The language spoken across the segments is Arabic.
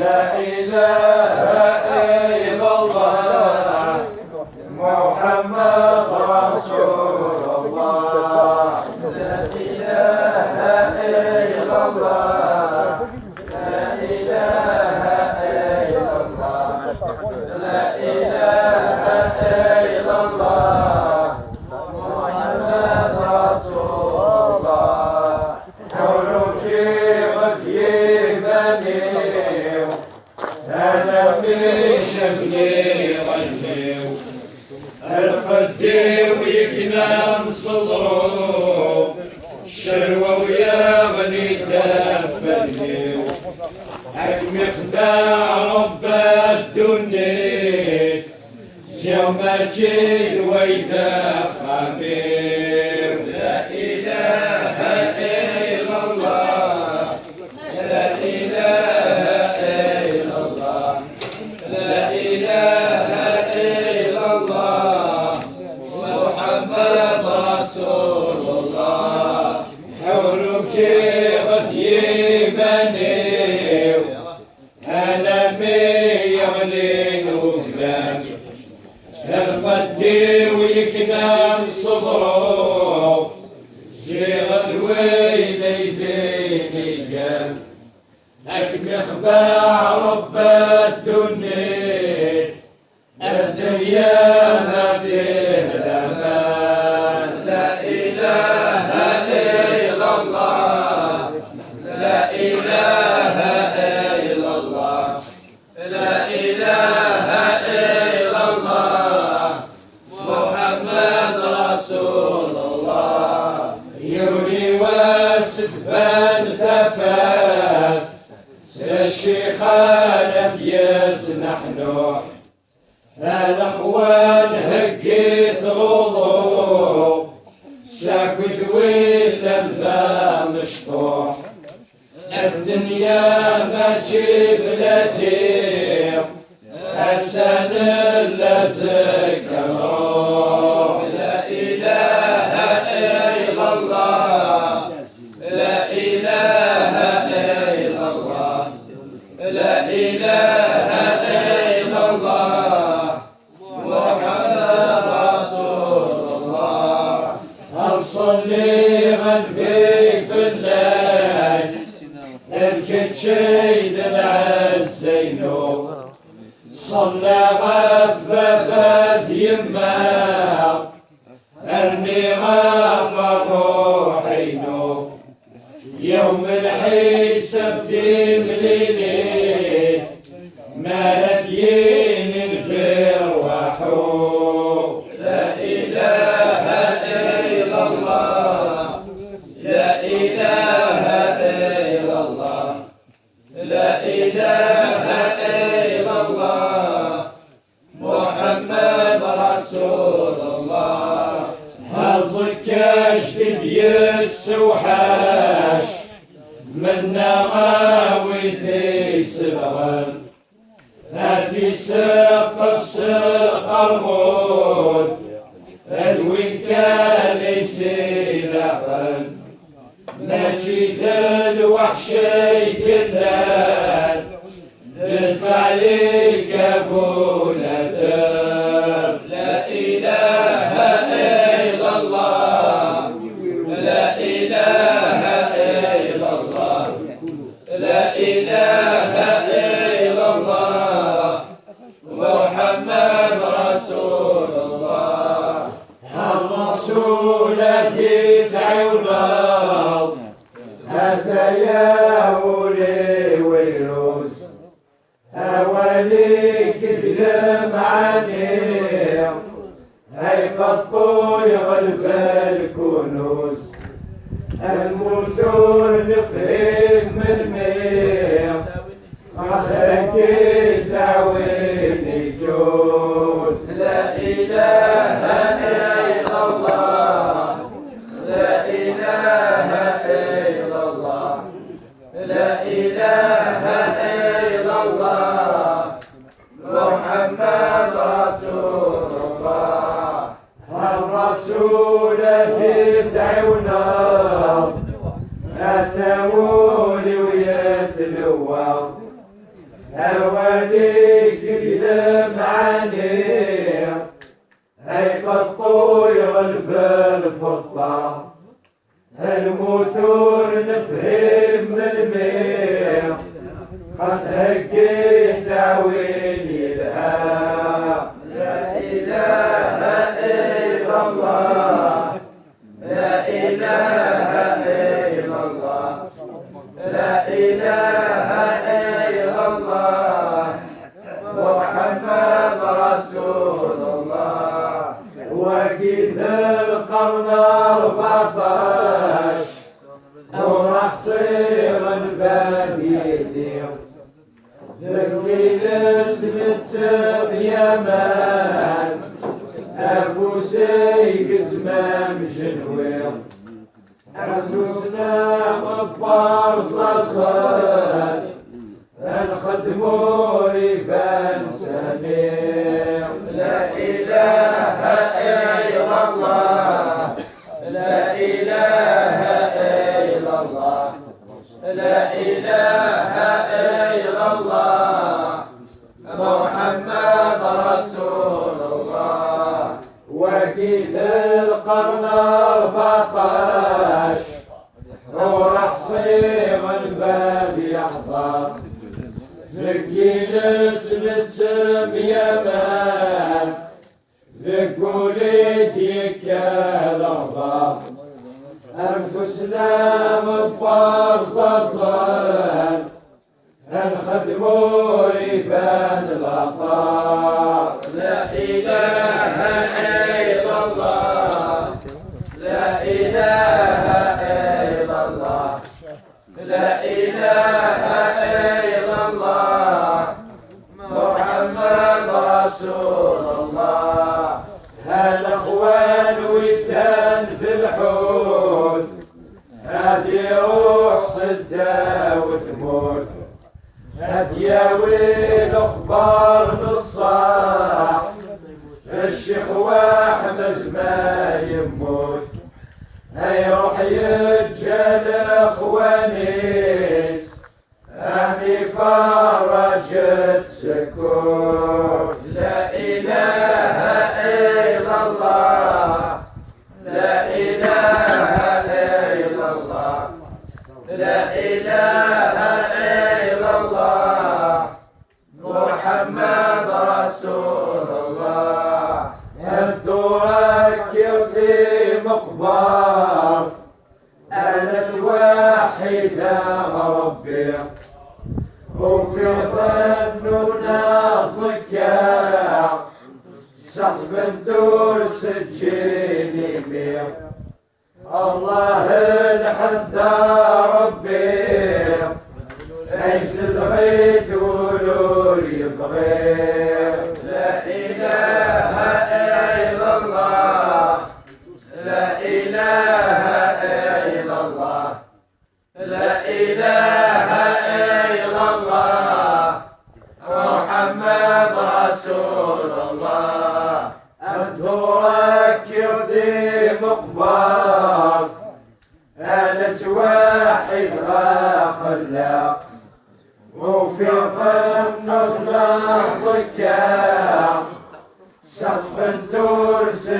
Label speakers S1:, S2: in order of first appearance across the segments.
S1: لا إله غني غني القدي ويكنام صدرو شروه ويا غني دفني حكم خداع رب الدنيا. يوم ويدا ويدخل رسول الله حولك غثي بني هلمي يغلي نوفلك هالقدي ويكنام صبره زيغ الويل يديني أكمخ ربك يوم الحساب في مليلي لا في سقف سقر الموت الوين كان يسيلقن نجي الوحش يكذب للفعل كفولته لا إله الويض أنفسنا مفرصصا الخدمور فاتح لحظة ذكي نسلت بيمات ذك وليديك لحظة أنفسنا مبارصصا الخدم ريبان الأخطار لا إله إلا الله لا إله إله إلا الله. محمد رسول الله.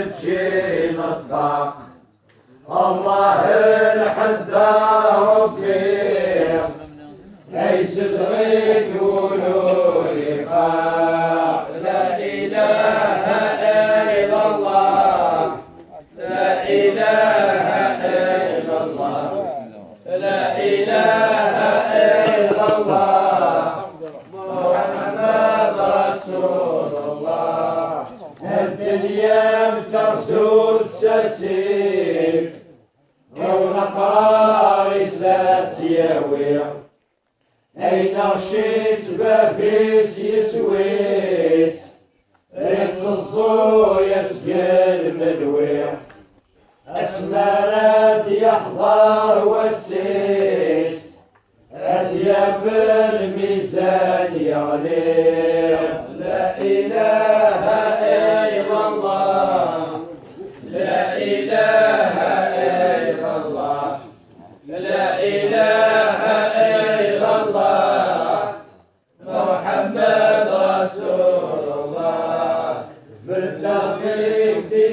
S1: الجيل الضاق. الله الحداد تياوي أين غشيت بابيس يسويت ريت الزو يسقل ملويت أسمى راد يحضر والسيس راد في الميزان يغلي لا إله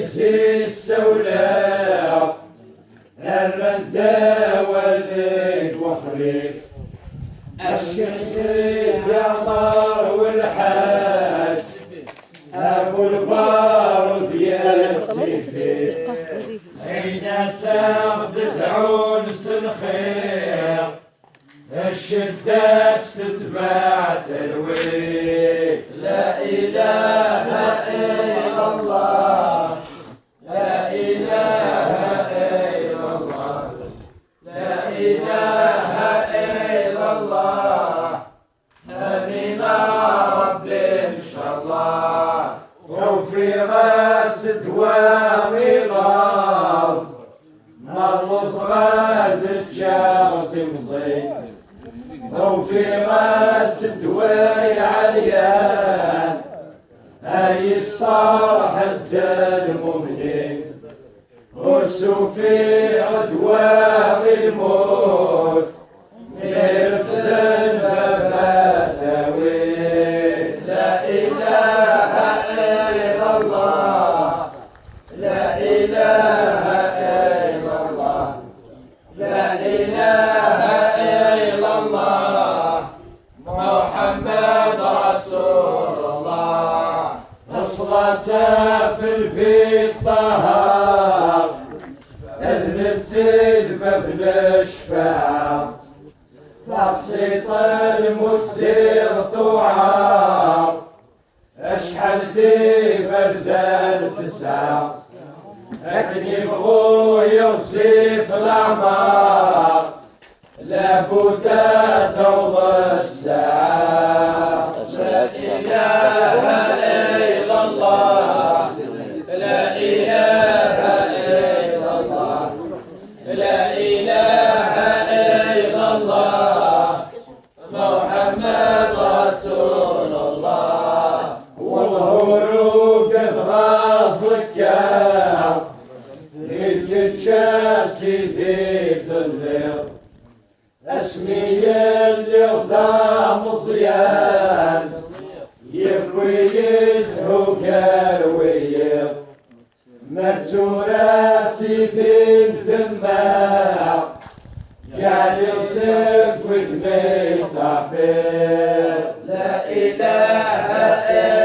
S1: زي السولاف الردة وزيد وخريف الشمسيف يا طار والحاج ابو البار يا سيفي عينا ساقط تعون سنخير الشدة استتبعت الويل لا إله فرزان في الساعة. لكن بغويا وسيف الأعمار. لابوتا توضى الساعة. لا إله إلا الله. asık gel Rizgitçe sidik züllev Esmiyen liğda mızyen Yıkviyiz hukerviyev Meccure sidik zimmev Celisik with me tafir La ilahe illallah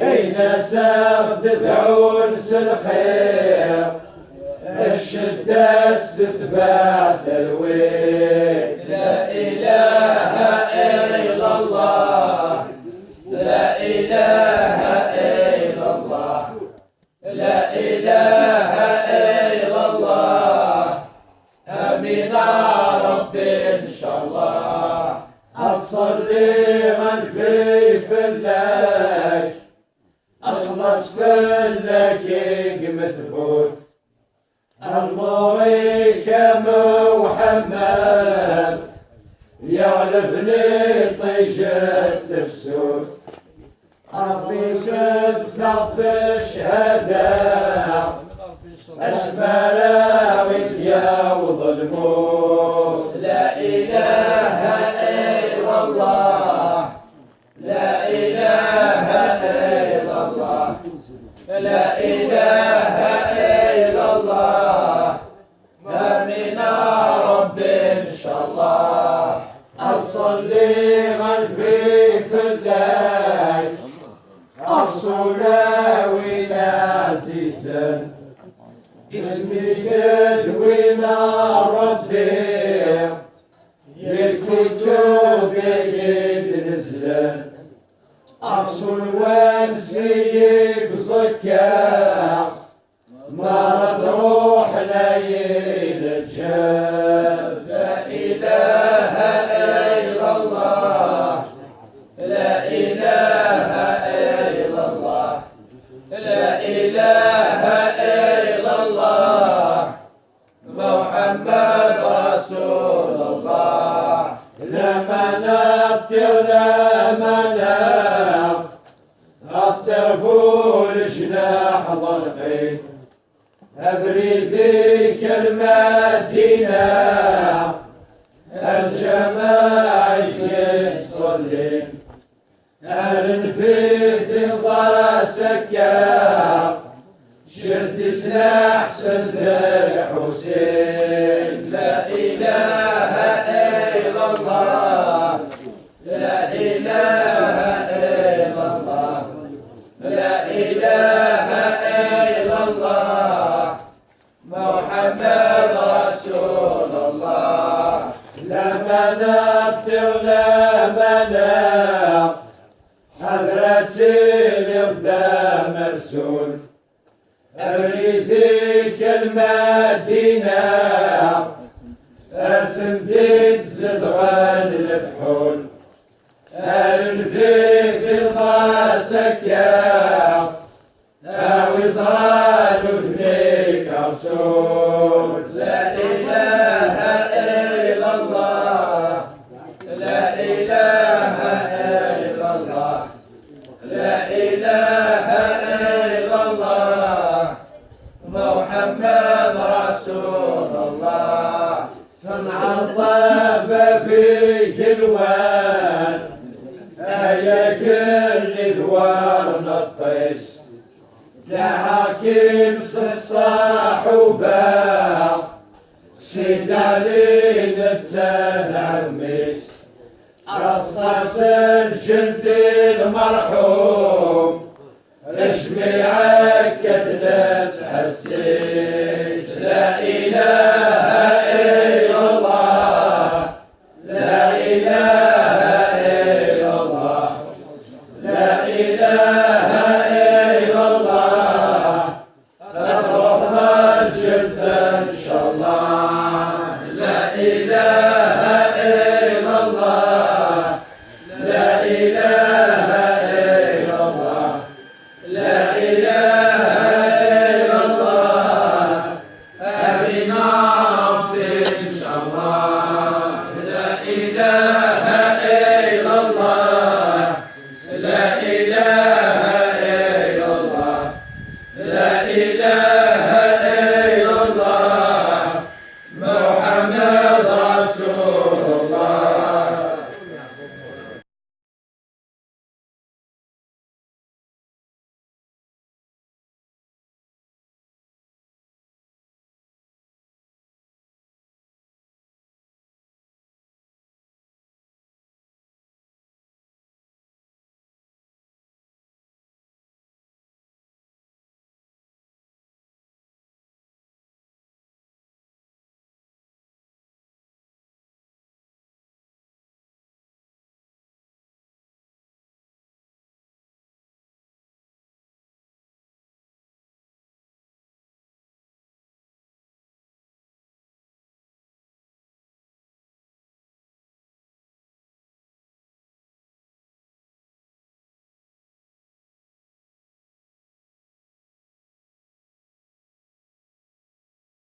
S1: هينا ساغ تذعونس الخير الشدة تتباث الويل. لا إله إلا الله لا إله Lord. نزلت عرش الومسي بسكة ما تروح ليل الجاي ضرقي أبريدي كلماتنا الجماعي يصلي. أرن في ضا سكا شد سلاح سند الحسين لا إله إلا الله لنا اغفر لنا حضرتي الغذاء مرسول. أريدك المدينة. أرثم ديت زدغان الفحول. أرنفيك الغاسك يا إلا إله إلا إله